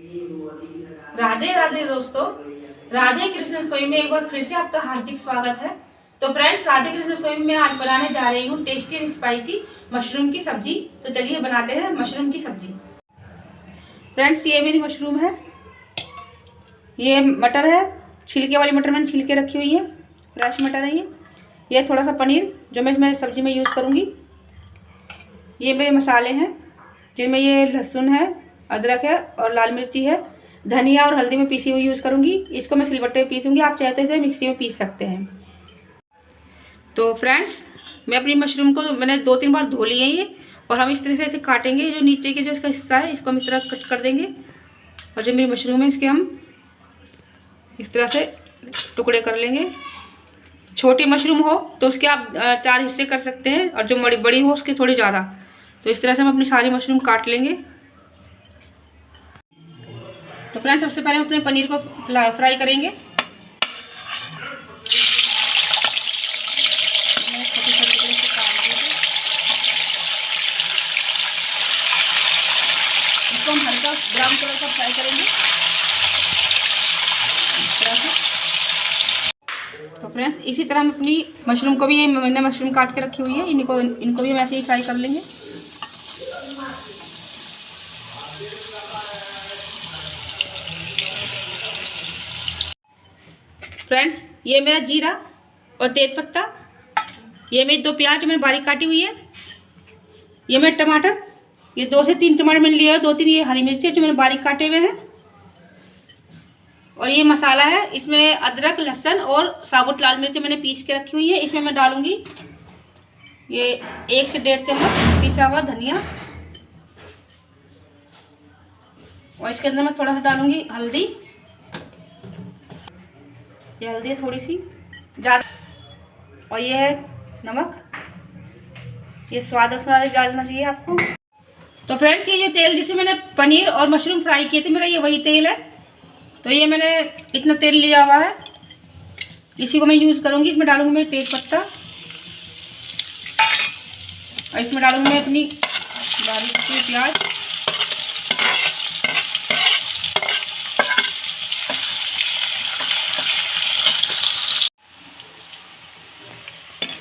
राधे राधे दोस्तों। राधे कृष्ण रसोई में एक बार फिर से आपका हार्दिक स्वागत है। तो फ्रेंड्स राधे कृष्ण रसोई में आज बनाने जा रही हूँ टेस्टी एंड स्पाइसी मशरूम की सब्ज़ी। तो चलिए बनाते हैं मशरूम की सब्ज़ी। फ्रेंड्स ये मेरी मशरूम है। ये मटर है। छिलके वाली मटर मैंने छिलके रखी हुई है। फ्रेश मटर है ये। ये थोड़ा सा पनीर, जो मैं इसमें सब्ज़ी में यूज़ करूँगी। ये मेरे मसाले हैं, जिनमें ये लहसुन है अदरक है और लाल मिर्ची है। धनिया और हल्दी में पीसी हुई यूज़ करूँगी। इसको मैं सिलबट्टे में पीसूँगी। आप चाहे तो इसे मिक्सी में पीस सकते हैं। तो फ्रेंड्स मैं अपनी मशरूम को मैंने दो तीन बार धो लिए ये। और हम इस तरह से इसे काटेंगे। जो नीचे के जो इसका हिस्सा है, इसको हम इस तरह कट कर देंगे। और जो मेरी मशरूम है, इसके हम इस तरह से टुकड़े कर लेंगे। छोटी मशरूम हो तो उसके आप चार हिस्से कर सकते हैं। और जो बड़ी बड़ी हो, उसकी थोड़ी ज़्यादा। तो इस तरह से हम अपनी सारी मशरूम काट लेंगे। तो फ्रेंड्स, सबसे पहले हम अपने पनीर को फ्राई करेंगे। इसको हम हल्का ब्राउन कलर का फ्राई करेंगे। तो फ्रेंड्स, इसी तरह हम अपनी मशरूम को भी, ये मैंने मशरूम काट के रखी हुई है, इनको इनको भी हम ऐसे ही फ्राई कर लेंगे। फ्रेंड्स, ये मेरा जीरा और तेज पत्ता। ये मेरी दो प्याज मैंने बारीक काटी हुई है। ये मेरे टमाटर, ये दो से तीन टमाटर मैंने लिए दो तीन ये हरी मिर्ची जो मैंने बारीक काटे हुए हैं। और ये मसाला है, इसमें अदरक, लहसन और साबुत लाल मिर्च मैंने पीस के रखी हुई है। इसमें मैं डालूँगी ये एक से डेढ़ चम्मच पिसा हुआ धनिया। और इसके अंदर मैं थोड़ा सा डालूँगी हल्दी। ये हल्दी है थोड़ी सी, ज़्यादा। और ये है नमक। ये स्वाद अनुसार डालना चाहिए आपको। तो फ्रेंड्स, ये जो तेल जिसमें मैंने पनीर और मशरूम फ्राई किए थे, मेरा ये वही तेल है। तो ये मैंने इतना तेल लिया हुआ है। इसी को मैं यूज़ करूँगी। इसमें डालूँगी मैं तेज पत्ता। और इसमें डालूँगी मैं अपनी बारीक प्याज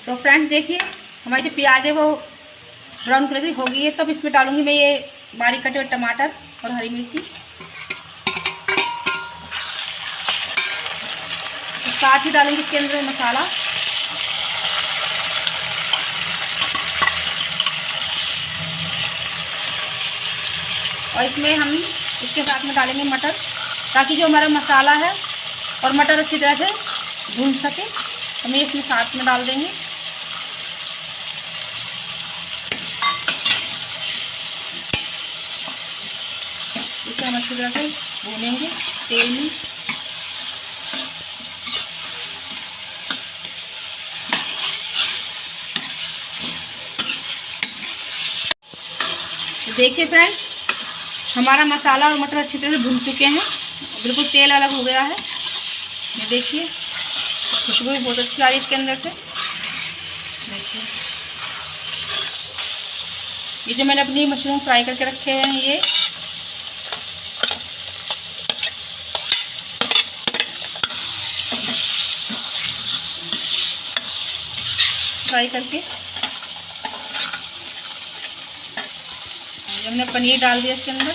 तो फ्रेंड्स देखिए, हमारी जो प्याज है वो ब्राउन कलर की हो गई है तब इसमें डालूँगी मैं ये बारीक कटे हुए टमाटर और हरी मिर्ची। साथ ही डालेंगे इसके अंदर मसाला। और इसमें हम इसके साथ में डालेंगे मटर, ताकि जो हमारा मसाला है और मटर अच्छी तरह से भून सके, हमें इसमें साथ में डाल देंगे। हम अच्छी तरह से भूनेंगे तेल में। देखिए फ्रेंड्स हमारा मसाला और मटर अच्छी तरह से भून चुके हैं। बिल्कुल तेल अलग हो गया है। ये देखिए, खुशबू भी बहुत अच्छी आ रही है इसके अंदर से। देखिए। ये जो मैंने अपनी मशरूम फ्राई करके रखे हैं, ये फ्राई करके। हमने पनीर डाल दिया इसके अंदर।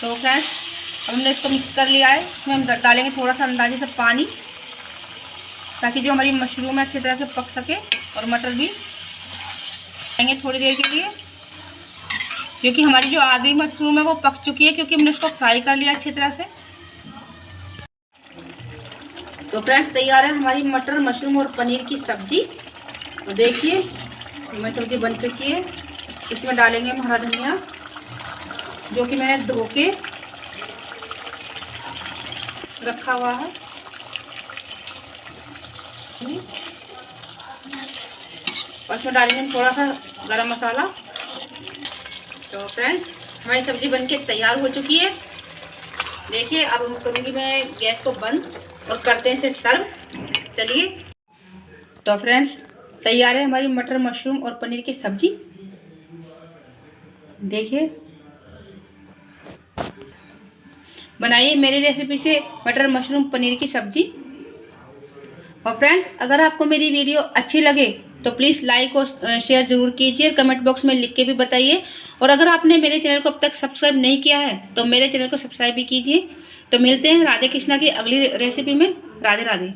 तो फ्रेंड्स, अब हमने इसको मिक्स कर लिया है। इसमें हम डालेंगे थोड़ा सा अंदाजे से पानी, ताकि जो हमारी मशरूम है अच्छी तरह से पक सके और मटर भी लेंगे थोड़ी देर के लिए। क्योंकि हमारी जो आधी मशरूम है वो पक चुकी है, क्योंकि हमने उसको फ्राई कर लिया अच्छी तरह से। तो फ्रेंड्स, तैयार है हमारी मटर, मशरूम और पनीर की सब्ज़ी। तो देखिए हमारी सब्ज़ी बन चुकी है। इसमें डालेंगे हम हरा धनिया, जो कि मैंने धो के रखा हुआ है। और इसमें डालेंगे थोड़ा सा गरम मसाला। तो फ्रेंड्स, हमारी सब्ज़ी बनके तैयार हो चुकी है। देखिए, अब हम करूँगी मैं गैस को बंद। और करते हैं इसे सर्व। चलिए। तो फ्रेंड्स, तैयार है हमारी मटर मशरूम और पनीर की सब्ज़ी? देखिए। बनाइए मेरी रेसिपी से मटर मशरूम पनीर की सब्ज़ी। और फ्रेंड्स, अगर आपको मेरी वीडियो अच्छी लगे तो प्लीज़ लाइक और शेयर ज़रूर कीजिए। कमेंट बॉक्स में लिख के भी बताइए। और अगर आपने मेरे चैनल को अब तक सब्सक्राइब नहीं किया है तो मेरे चैनल को सब्सक्राइब भी कीजिए। तो मिलते हैं राधे कृष्णा की अगली रेसिपी में। राधे राधे।